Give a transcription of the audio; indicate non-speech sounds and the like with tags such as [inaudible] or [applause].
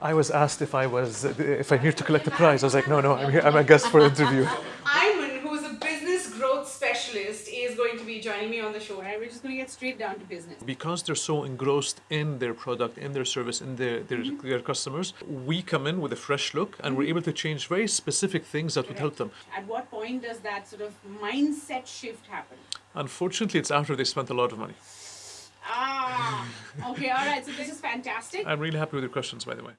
I was asked if I was if I'm here to collect a prize. I was like, no, no, I'm here. I'm a guest for an interview. [laughs] Iman, who is a business growth specialist, is going to be joining me on the show, and we're just going to get straight down to business. Because they're so engrossed in their product, in their service, in their their, mm-hmm. their customers, we come in with a fresh look, and we're mm-hmm. able to change very specific things that would help them. At what point does that sort of mindset shift happen? Unfortunately, it's after they spent a lot of money. Ah, okay, all right. So this is fantastic. I'm really happy with your questions, by the way.